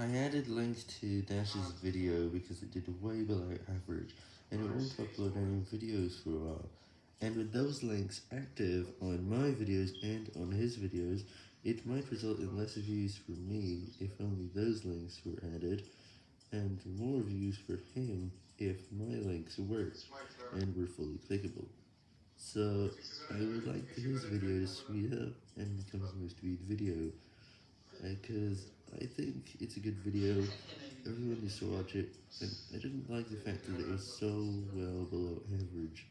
I added links to Dash's video because it did way below average, and it won't upload any videos for a while. And with those links active on my videos and on his videos, it might result in less views for me if only those links were added, and more views for him if my links worked and were fully clickable. So, I would like his video to speed up and become a most viewed video, because I think it's a good video, everyone needs to watch it, and I didn't like the fact that it was so well below average.